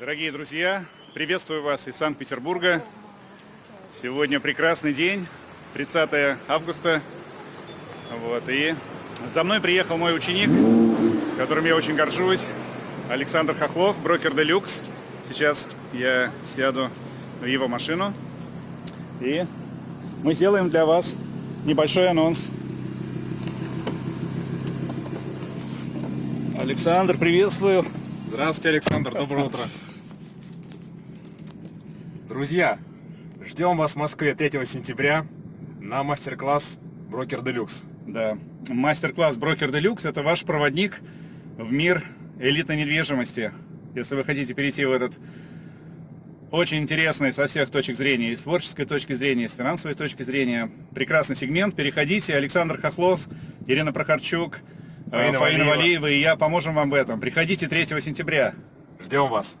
Дорогие друзья, приветствую вас из Санкт-Петербурга. Сегодня прекрасный день, 30 августа. Вот, и за мной приехал мой ученик, которым я очень горжусь, Александр Хохлов, брокер Делюкс. Сейчас я сяду в его машину и мы сделаем для вас небольшой анонс. Александр, приветствую. Здравствуйте, Александр, доброе утро. Друзья, ждем вас в Москве 3 сентября на мастер-класс Брокер Делюкс. Да, мастер-класс Брокер Делюкс – это ваш проводник в мир элитной недвижимости. Если вы хотите перейти в этот очень интересный со всех точек зрения, и с творческой точки зрения, и с финансовой точки зрения, прекрасный сегмент. Переходите, Александр Хохлов, Ирина Прохорчук, Фаина Фаина Валиева. Валиева и я поможем вам в этом. Приходите 3 сентября. Ждем вас.